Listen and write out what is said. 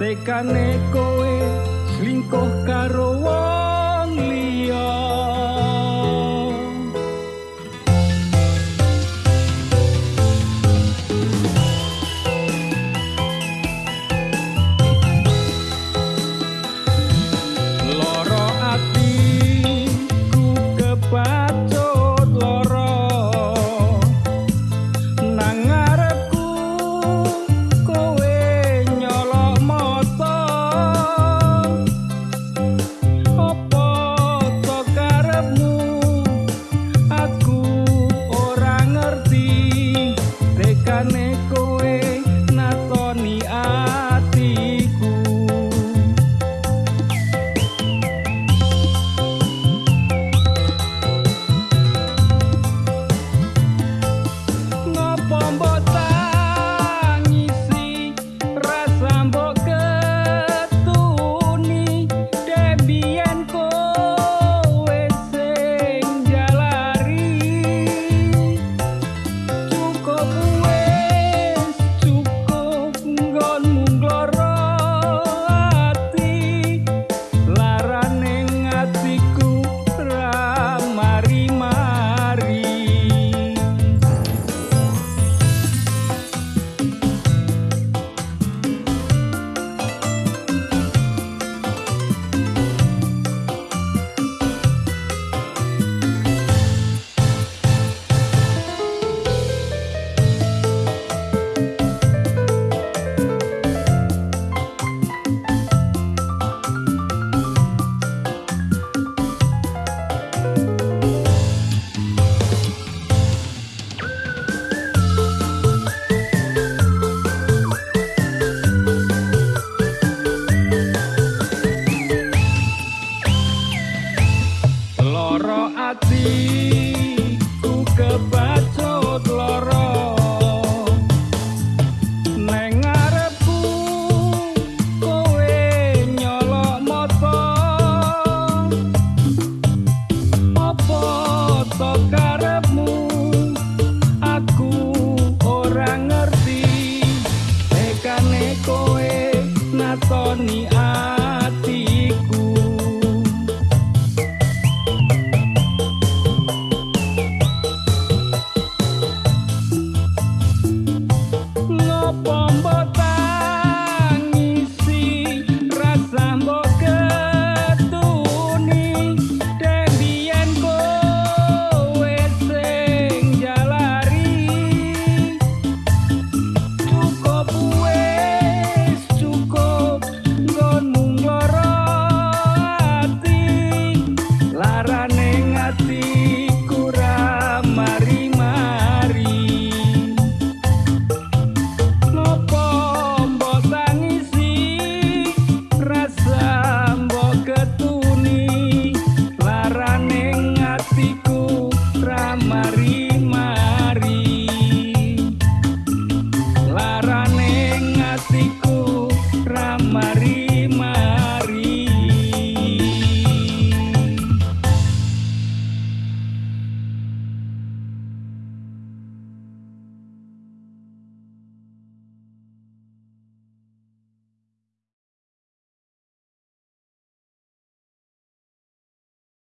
tekane kowe lingkuh karo wong. atiku kepacut loro neng arepku kowe nyolok moto opo to karepmu? Aku ora ngerti. Tekane Tony, I